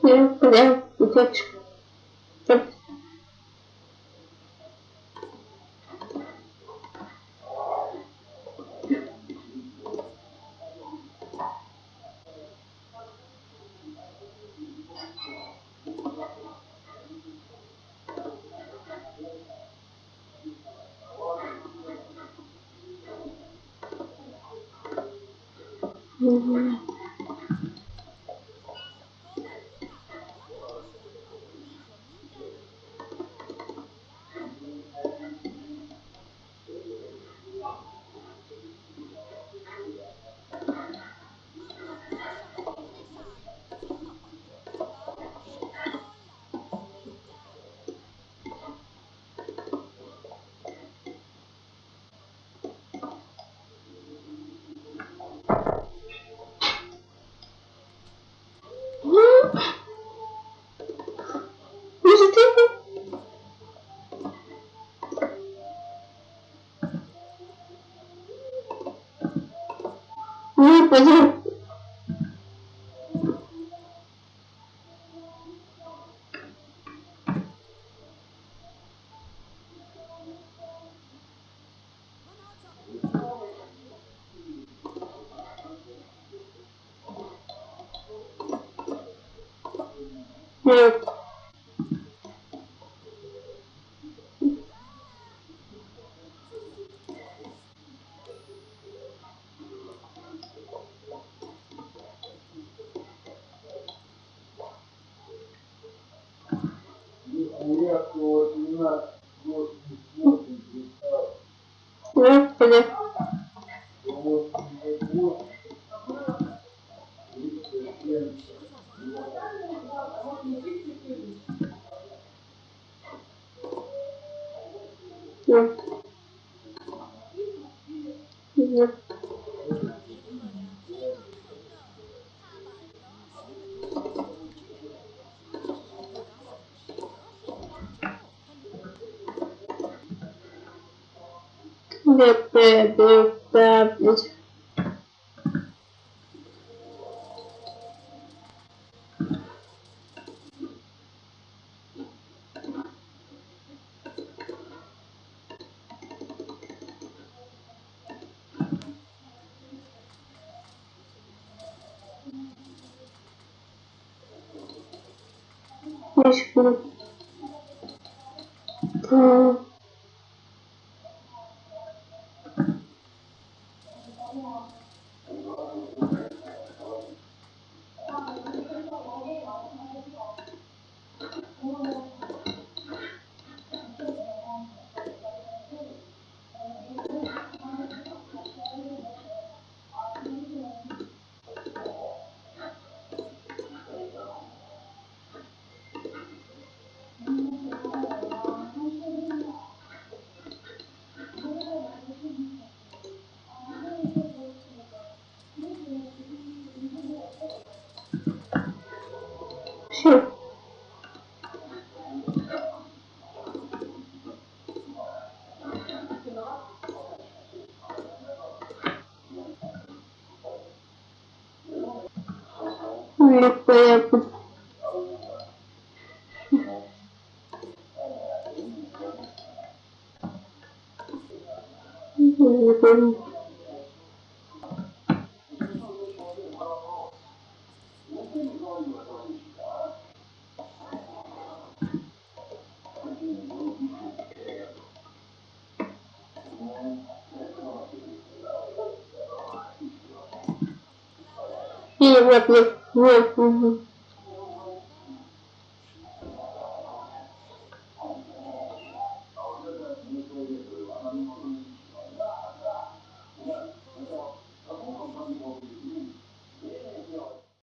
Понял, утечка. Угу. Пойдем. Нет. Семнадцать, восемьдесят восемь, тридцать, Нет, пойдем. восемьдесят восемь, тридцать семь, Нет. Нет. Нет, нет, нет, нет, нет. Мишка. Да. Все. Нет, понятно. Не помню. Нет, нет, нет,